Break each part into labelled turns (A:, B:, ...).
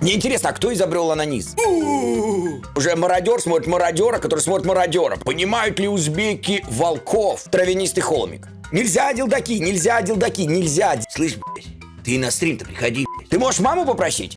A: Мне интересно, а кто изобрел онанизм? Уже мародер смотрит мародера, который смотрит мародера. Понимают ли узбеки волков? Травянистый холмик. Нельзя дилдаки, нельзя дилдаки, нельзя. Слышь, блядь, ты на стрим-то приходи. блядь. Ты можешь маму попросить?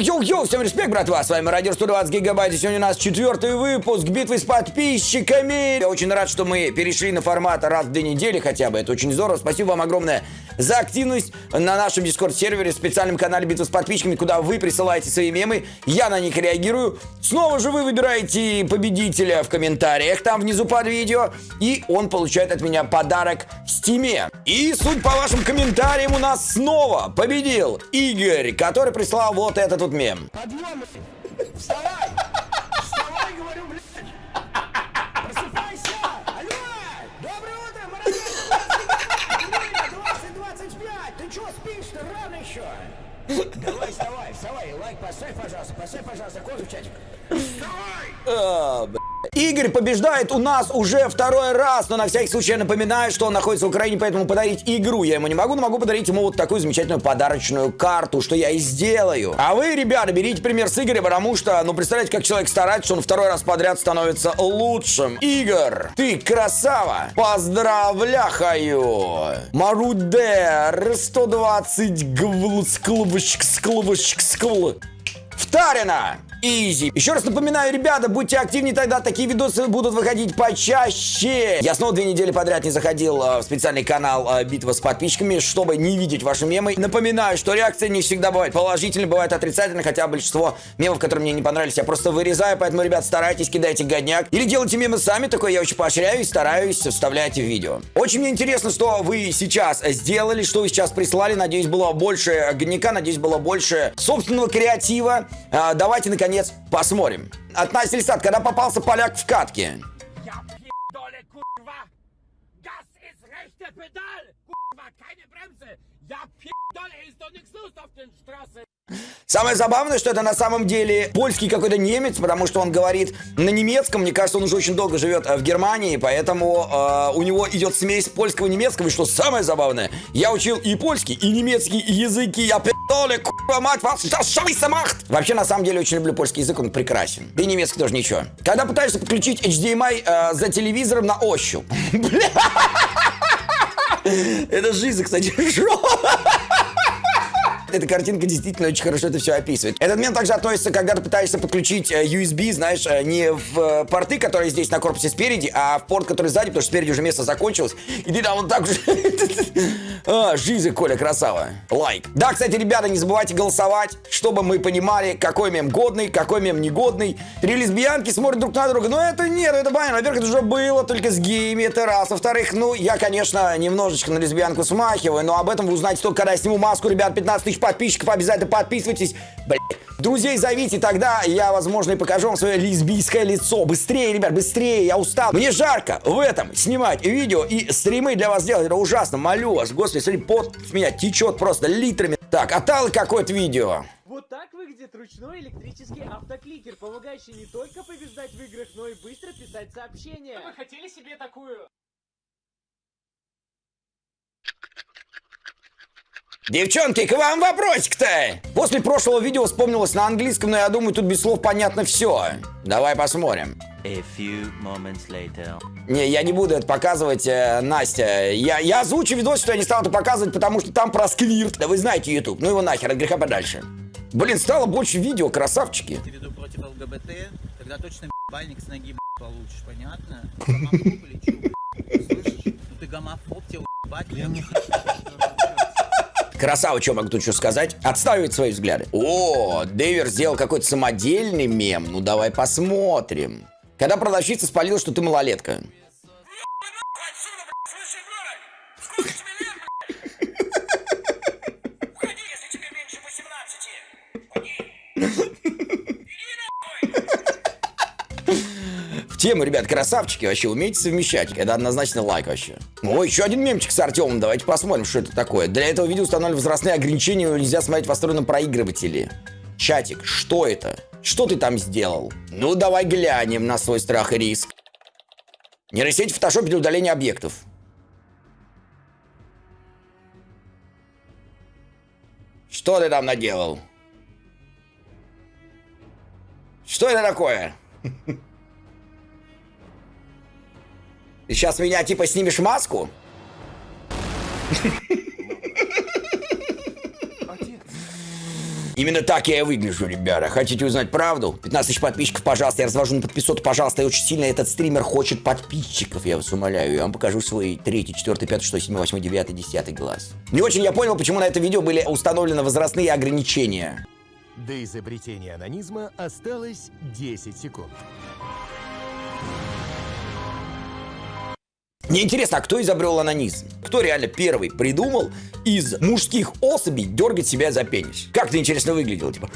A: Yo-yo-yo, всем респект, братва, с вами Радио 120 Гигабайт, сегодня у нас четвертый выпуск битвы с подписчиками. Я очень рад, что мы перешли на формат раз в две недели хотя бы, это очень здорово. Спасибо вам огромное за активность на нашем Discord-сервере, специальном канале битвы с подписчиками, куда вы присылаете свои мемы, я на них реагирую. Снова же вы выбираете победителя в комментариях, там внизу под видео, и он получает от меня подарок в Steam е. И судя по вашим комментариям у нас снова победил Игорь, который прислал вот этот вот мем.
B: Подъем! Вставай! Вставай, говорю, блядь! Просыпайся! Алло! Доброе утро, молодец! 20-25! Ты чё спишь-то? Рано еще! Давай, вставай, вставай! Лайк поставь, пожалуйста, поставь, пожалуйста, козу в чатик. Вставай!
A: Игорь побеждает у нас уже второй раз, но на всякий случай я напоминаю, что он находится в Украине, поэтому подарить игру я ему не могу, но могу подарить ему вот такую замечательную подарочную карту, что я и сделаю. А вы, ребята, берите пример с Игоря, потому что, ну, представляете, как человек старается, что он второй раз подряд становится лучшим. Игорь, ты красава! Поздравляхаю! Марудер 120 гвл склвочек склвочек скл. Втарина! Изи. Еще раз напоминаю, ребята, будьте активнее, тогда такие видосы будут выходить почаще. Я снова две недели подряд не заходил э, в специальный канал э, Битва с подписчиками, чтобы не видеть ваши мемы. Напоминаю, что реакция не всегда бывает положительной, бывает отрицательной, хотя большинство мемов, которые мне не понравились, я просто вырезаю, поэтому, ребят, старайтесь, кидайте годняк. Или делайте мемы сами, такое я очень поощряю и стараюсь, вставляйте в видео. Очень мне интересно, что вы сейчас сделали, что вы сейчас прислали. Надеюсь, было больше годняка, надеюсь, было больше собственного креатива. Э, Давайте, наконец, посмотрим. От Насти Лисат, когда попался поляк в катке.
B: Straßen!
A: Самое забавное, что это на самом деле польский какой-то немец, потому что он говорит на немецком. Мне кажется, он уже очень долго живет э, в Германии, поэтому э, у него идет смесь польского и немецкого. И что самое забавное, я учил и польский, и немецкий языки. Я пи***ли, курва мать, вас сейчас шависа махт! Вообще, на самом деле, очень люблю польский язык, он прекрасен. Да и немецкий тоже ничего. Когда пытаешься подключить HDMI э, за телевизором на ощупь. Бля. Это жизнь, кстати, жопа. Эта картинка действительно очень хорошо это все описывает. Этот момент также относится, когда ты пытаешься подключить э, USB, знаешь, э, не в э, порты, которые здесь на корпусе спереди, а в порт, который сзади, потому что спереди уже место закончилось. И ты там вот так же... А, жизнь, Коля, красава. Лайк. Да, кстати, ребята, не забывайте голосовать, чтобы мы понимали, какой мем годный, какой мем негодный. Три лесбиянки смотрят друг на друга. Но это нет, это понятно. Во-первых, это уже было только с геями, это раз. Во-вторых, ну, я, конечно, немножечко на лесбиянку смахиваю, но об этом вы узнаете только, когда я сниму маску, ребят, 15 тысяч подписчиков, обязательно подписывайтесь. Блядь. Друзей зовите, тогда я, возможно, и покажу вам свое лесбийское лицо. Быстрее, ребят, быстрее, я устал. Мне жарко в этом снимать видео и стримы для вас делать. Это ужасно, молю вас. Господи, смотри, пот с меня течет просто литрами. Так, отдал какое-то видео.
C: Вот так выглядит ручной электрический автокликер, помогающий не только побеждать в играх, но и быстро писать сообщения. Вы хотели себе такую?
A: Девчонки, к вам вопросик-то! После прошлого видео вспомнилось на английском, но я думаю, тут без слов понятно все. Давай посмотрим.
D: A few moments later.
A: Не, я не буду это показывать, э, Настя. Я, я озвучу видос, что я не стал это показывать, потому что там про сквирт. Да вы знаете YouTube. Ну его нахер, от греха подальше. Блин, стало больше видео, красавчики.
E: ты веду против ЛГБТ, тогда точно бальник с ноги б***ь, получишь, понятно? Гомофоб или чё, б***ь? Слышишь? Ну ты гомофоб, тебе ебать, я не
A: Красава, что могу тут что сказать? Отстаивает свои взгляды. О, Дэвер сделал какой-то самодельный мем. Ну давай посмотрим. Когда продавщица спалила, что ты малолетка. Тему, ребят, красавчики, вообще умеете совмещать. Это однозначно лайк вообще. О, еще один мемчик с Артемом. Давайте посмотрим, что это такое. Для этого видео установлены возрастные ограничения, его нельзя смотреть в встроенном проигрывателе. Чатик, что это? Что ты там сделал? Ну, давай глянем на свой страх и риск. Нейросеть в фотошопе для удаления объектов. Что ты там наделал? Что это такое? Ты сейчас меня типа снимешь маску? Именно так я и выгляжу, ребята. Хотите узнать правду? 15 тысяч подписчиков, пожалуйста. Я развожу на подписоту, пожалуйста. И очень сильно этот стример хочет подписчиков, я вас умоляю. Я вам покажу свой третий, четвертый, пятый, шестой, седьмой, восьмой, девятый, десятый глаз. Не очень я понял, почему на это видео были установлены возрастные ограничения.
F: До изобретения анонизма осталось 10 секунд.
A: Мне интересно, а кто изобрел анонизм? Кто реально первый придумал из мужских особей дергать себя за пенис? Как это интересно выглядело, типа.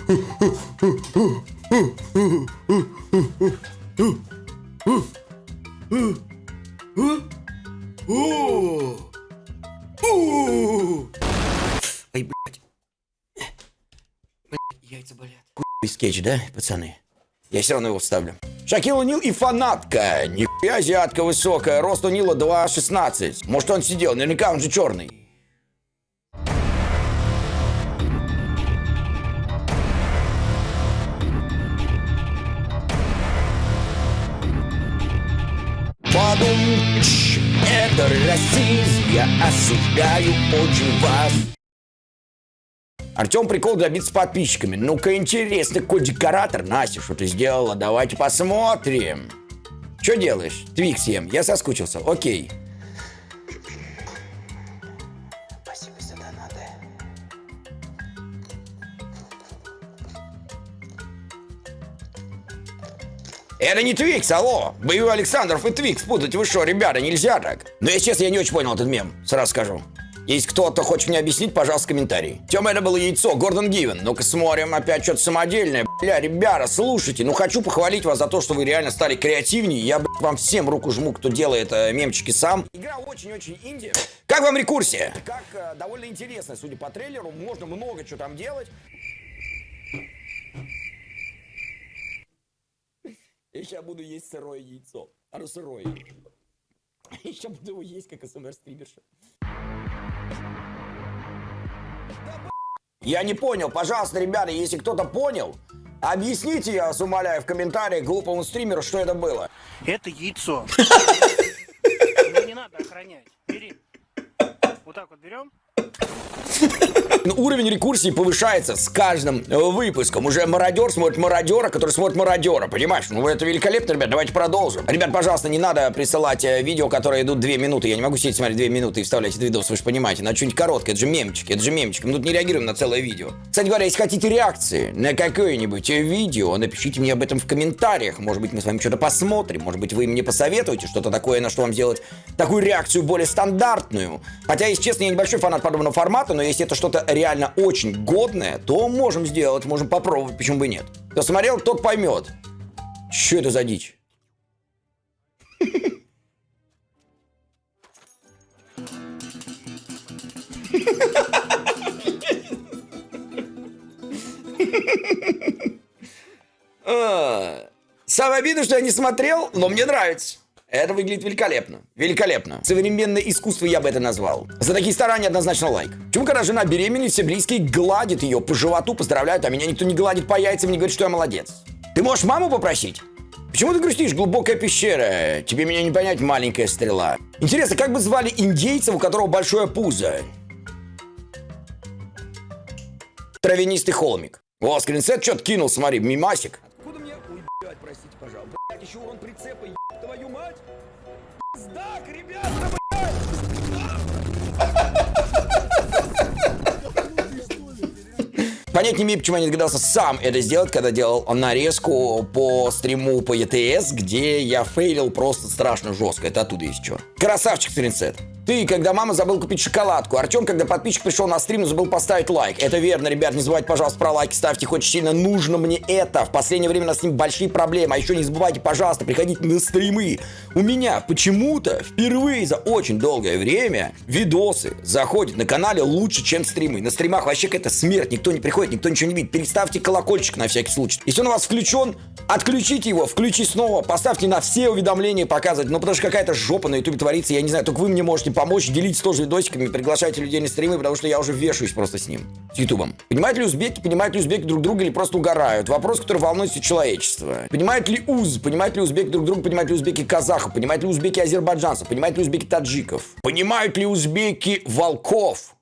A: Ай, блядь. Блядь, яйца болят. Хуй скетч, да, пацаны? Я все равно его вставлю. Шакил Нил и фанатка. Нихуя азиатка высокая. Рост у Нила 2,16. Может он сидел, наверняка он же черный. Подум, это расизм, я осуждаю очень вас. Артем прикол добиться подписчиками. Ну-ка интересно, какой декоратор. Настя, что ты сделала? Давайте посмотрим. Что делаешь? Твикс ем. Я соскучился. Окей. Спасибо за донаты. Это не Твикс, алло! Боевой Александров и Твикс путать, вы что, ребята, нельзя так. Но если честно, я не очень понял этот мем, сразу скажу. Если кто-то хочет мне объяснить, пожалуйста, комментарий. Тема, это было яйцо, Гордон Гивен. Ну-ка смотрим, опять что-то самодельное. Бля, ребята, слушайте, ну хочу похвалить вас за то, что вы реально стали креативнее. Я, блядь, вам всем руку жму, кто делает э, мемчики сам. Игра очень-очень инди. Как вам рекурсия? Как э, довольно интересно, судя по трейлеру. Можно много чего там делать. Я сейчас буду есть сырое яйцо. Оно сырое. Я буду его есть, как СМР-стримерша. Я не понял. Пожалуйста, ребята, если кто-то понял, объясните, я вас умоляю, в комментариях глупому стримеру, что это было.
G: Это яйцо. Его не надо охранять. Бери. Вот так вот берем.
A: Ну, Уровень рекурсии повышается с каждым выпуском. Уже мародер смотрит мародера, который смотрит мародера. Понимаешь? Ну, это великолепно, ребят. Давайте продолжим. Ребят, пожалуйста, не надо присылать э, видео, которые идут 2 минуты. Я не могу сидеть смотреть 2 минуты и вставлять этот видос, вы же понимаете. Надо что-нибудь короткое. Это же мемчики, это же мемчики. Мы тут не реагируем на целое видео. Кстати говоря, если хотите реакции на какое-нибудь э, видео, напишите мне об этом в комментариях. Может быть, мы с вами что-то посмотрим. Может быть, вы мне посоветуете что-то такое, на что вам сделать такую реакцию более стандартную. Хотя, если честно, я небольшой фанат подобного формата, но если это что-то реально очень годное, то можем сделать, можем попробовать, почему бы нет. Кто смотрел, тот поймет. Что это за дичь? А, Самое обидное, что я не смотрел, но мне нравится. Это выглядит великолепно. Великолепно. Современное искусство я бы это назвал. За такие старания однозначно лайк. Почему, когда жена беременна, все близкие гладят ее по животу, поздравляют, а меня никто не гладит по яйцам и не говорит, что я молодец? Ты можешь маму попросить? Почему ты грустишь? Глубокая пещера. Тебе меня не понять, маленькая стрела. Интересно, как бы звали индейца, у которого большое пузо? Травянистый холмик. О, скринсет что-то кинул, смотри, мимасик. Откуда мне... Блядь, простите, пожалуйста. Блядь, еще урон прицепа, твою мать. Пиздак, ребята, Понять не имею, почему я не догадался сам это сделать, когда делал нарезку по стриму по ETS, где я фейлил просто страшно жестко. Это оттуда что. Красавчик, скринсет. Ты, когда мама забыл купить шоколадку. Артем, когда подписчик пришел на стрим, забыл поставить лайк. Это верно, ребят. Не забывайте, пожалуйста, про лайки ставьте. Очень сильно нужно мне это. В последнее время у нас с ним большие проблемы. А еще не забывайте, пожалуйста, приходить на стримы. У меня почему-то впервые за очень долгое время видосы заходят на канале лучше, чем стримы. На стримах вообще какая-то смерть. Никто не приходит, никто ничего не видит. Переставьте колокольчик на всякий случай. Если он у вас включен, отключите его, включи снова, поставьте на все уведомления показывать. Ну, потому что какая-то жопа на ютубе творится. Я не знаю, только вы мне можете помочь. Делитесь тоже видосиками, приглашайте людей на стримы, потому что я уже вешаюсь просто с ним. С ютубом. Понимают ли узбеки, понимают ли узбеки друг друга или просто угорают? Вопрос, который волнует все человечество. Понимают ли уз, понимают ли узбеки друг друга, понимают ли узбеки казахов, понимают ли узбеки азербайджанцев, понимают ли узбеки таджиков? Понимают ли узбеки волков?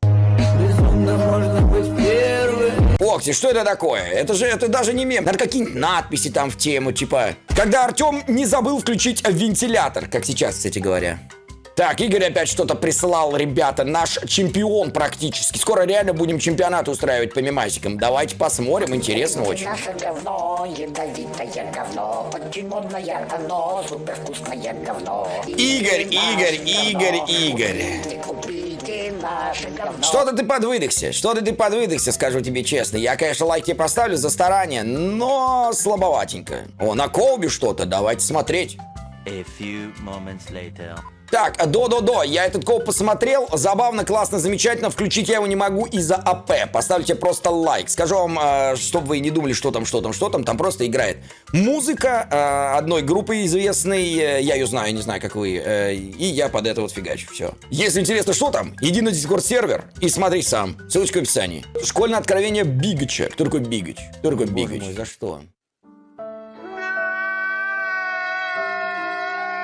A: Окти, что это такое? Это же, это даже не мем. Надо какие-нибудь надписи там в тему, типа... Когда Артем не забыл включить вентилятор, как сейчас, кстати говоря. Так, Игорь опять что-то прислал, ребята. Наш чемпион практически. Скоро реально будем чемпионат устраивать по мемасикам. Давайте посмотрим, интересно очень.
H: Наше говно, ядовитое говно, очень модное говно, супер вкусное говно.
A: Игорь, Игорь, Игорь, Игорь.
H: Купите наше говно.
A: Что-то ты подвыдохся, что-то ты подвыдохся, скажу тебе честно. Я, конечно, лайк тебе поставлю за старание, но слабоватенько. О, на Coub'е что-то, давайте смотреть.
D: A few moments later.
A: Так, а, до-до-до, я этот coub посмотрел, забавно, классно, замечательно, включить я его не могу из-за АП, поставьте просто лайк, скажу вам, э, чтобы вы не думали, что там, что там, что там, там просто играет музыка э, одной группы известной, э, я ее знаю, не знаю, как вы, э, и я под это вот фигачу, все. Если интересно, что там, иди на Discord сервер и смотри сам, ссылочка в описании. Школьное откровение Бигача, кто такой Бигач? Кто такой Бигач? за что?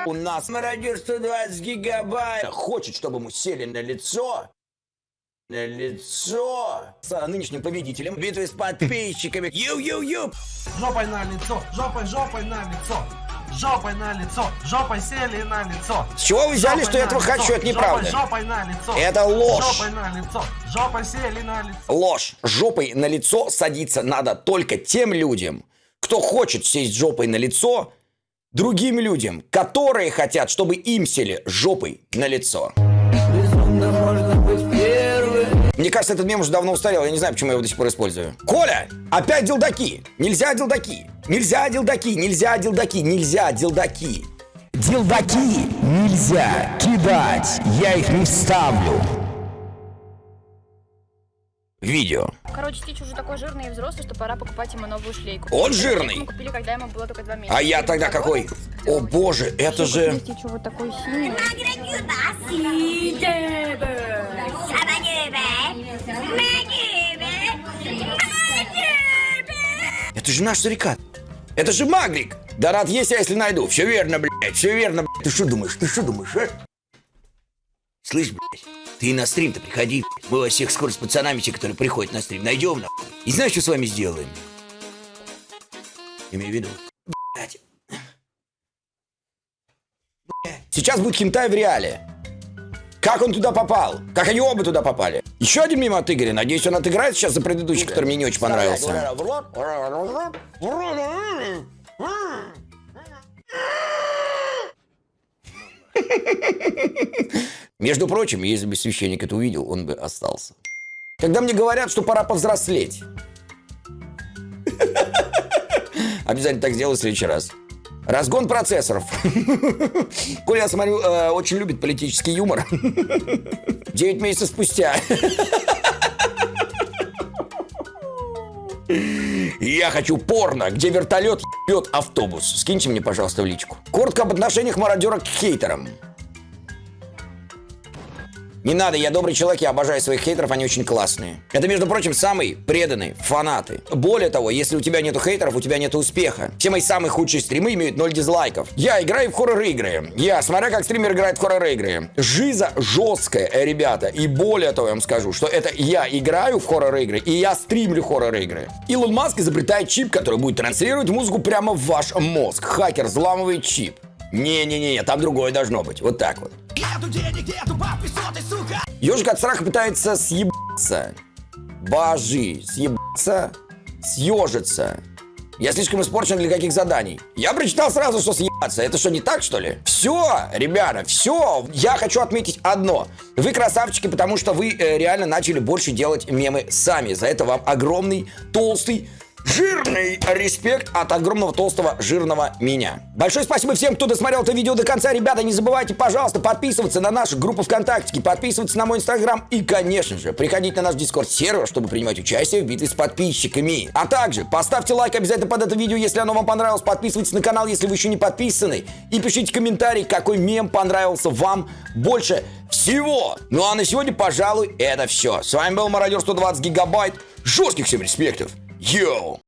A: У нас мародер 120 гигабайт. Хочет, чтобы ему сели на лицо. На лицо. С нынешним победителем битвы с подписчиками. Ю-ю-ю.
I: Жопой на лицо, жопой, жопой на лицо. Жопой на лицо, жопой сели на лицо.
A: С чего вы взяли,
I: Жопой
A: что я этого
I: лицо,
A: хочу? Это неправда.
I: Жопой, жопой на лицо.
A: Это ложь.
I: Жопой на лицо, жопой сели на лицо.
A: Ложь. Жопой на лицо садиться надо только тем людям, кто хочет сесть жопой на лицо другим людям, которые хотят, чтобы им сели жопой на лицо. Мне кажется, этот мем уже давно устарел. Я не знаю, почему я его до сих пор использую. Коля! Опять дилдаки! Нельзя дилдаки! Нельзя дилдаки! Нельзя дилдаки! Нельзя дилдаки! Дилдаки нельзя кидать! Я их не вставлю! Видео.
J: Короче, Стич уже такой жирный и взрослый, что пора покупать ему новую шлейку.
A: Он
J: Шлейку
A: жирный?
J: Мы купили, когда ему было только два месяца.
A: А я тогда какой? О боже, это же...
J: Вот такой синий.
A: Это же наш сурикат. Это же Магрик. Да рад есть я, если найду. Все верно, блядь, все верно, блядь. Ты что думаешь, ты что думаешь, а? Слышь, блядь, ты на стрим-то приходи. Мы вас всех скоро с пацанами, те, которые приходят на стрим, найдем, нахуй. И знаешь, что с вами сделаем? Имею в виду. Сейчас будет хентай в реале. Как он туда попал? Как они оба туда попали? Еще один мимо от Игоря. Надеюсь, он отыграет сейчас за предыдущий, который мне не очень понравился. Между прочим, если бы священник это увидел, он бы остался. Когда мне говорят, что пора повзрослеть. Обязательно так сделаю в следующий раз. Разгон процессоров. Коля, я смотрю, э, очень любит политический юмор. Девять месяцев спустя. Я хочу порно, где вертолет ебет автобус. Скиньте мне, пожалуйста, в личку. Коротко об отношениях мародера к хейтерам. Не надо, я добрый человек, я обожаю своих хейтеров, они очень классные. Это, между прочим, самые преданные фанаты. Более того, если у тебя нету хейтеров, у тебя нету успеха. Все мои самые худшие стримы имеют 0 дизлайков. Я играю в хоррор-игры. Я, смотря как стример играет в хоррор-игры. Жиза жесткая, ребята. И более того, я вам скажу, что это я играю в хоррор-игры, и я стримлю хоррор-игры. Илон Маск изобретает чип, который будет транслировать музыку прямо в ваш мозг. Хакер взламывает чип. Не-не-не, там другое должно быть. Вот так вот. Ежик от страха пытается съебаться. Бажи. Съебаться. Съежиться. Я слишком испорчен для каких заданий. Я прочитал сразу, что съебаться. Это что, не так, что ли? Все, ребята, все. Я хочу отметить одно. Вы красавчики, потому что вы э, реально начали больше делать мемы сами. За это вам огромный, толстый, Жирный респект от огромного толстого жирного меня. Большое спасибо всем, кто досмотрел это видео до конца. Ребята, не забывайте, пожалуйста, подписываться на нашу группу ВКонтакте, подписываться на мой Инстаграм и, конечно же, приходить на наш Дискорд-сервер, чтобы принимать участие в битве с подписчиками. А также поставьте лайк обязательно под это видео, если оно вам понравилось. Подписывайтесь на канал, если вы еще не подписаны. И пишите комментарий, какой мем понравился вам больше всего. Ну а на сегодня, пожалуй, это все. С вами был Мародер 120 Гигабайт. Жестких всем респектов. Yo!